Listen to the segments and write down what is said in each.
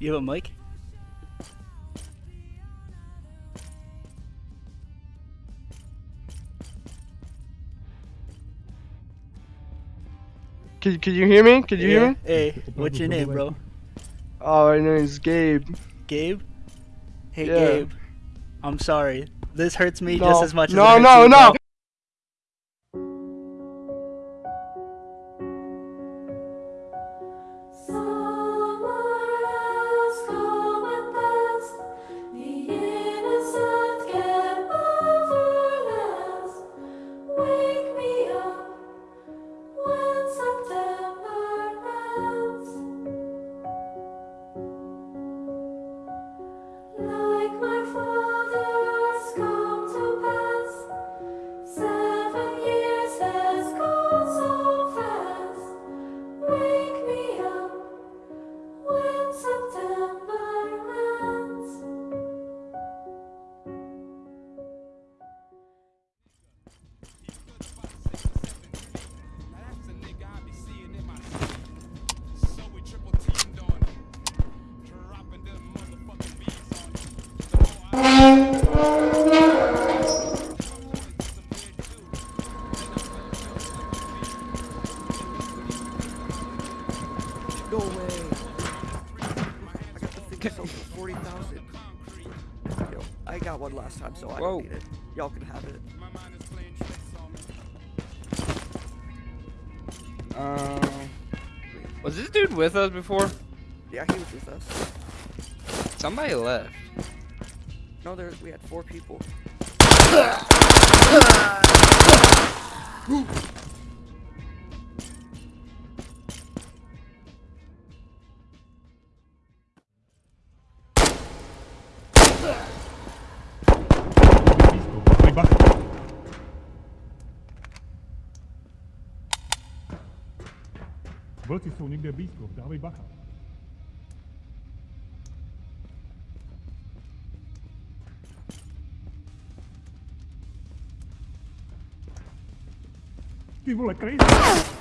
You have a mic? Can, could you hear me? Can you yeah. hear me? Hey, what's your name, bro? Oh, my name is Gabe. Gabe? Hey, Yeah. Gabe. I'm sorry. This hurts me No. just as much as No, it hurts no, you, no. I got the thing sold for 40,000. Yo, I got one last time, so I Whoa. don't need it. Y'all can have it. my mind is playing tricks on me. Um, was this dude with us before? Yeah, he was with us. Somebody left. No, there we had four people. Vlci jsou někde blízko, dávej bacha. Ty vole, crazy!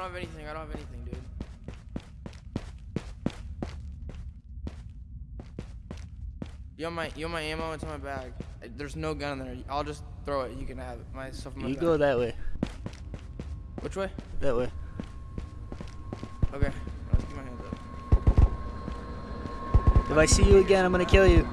Don't have anything. I don't have anything, dude. You want my you want my ammo? It's in my bag. There's no gun in there. I'll just throw it. You can have it. My stuff in my You bag. go that way. Which way? That way. Okay. Let's keep my hands up. If I see you again, I'm gonna kill you.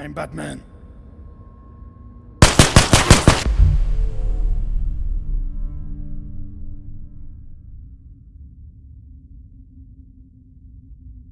I'm Batman.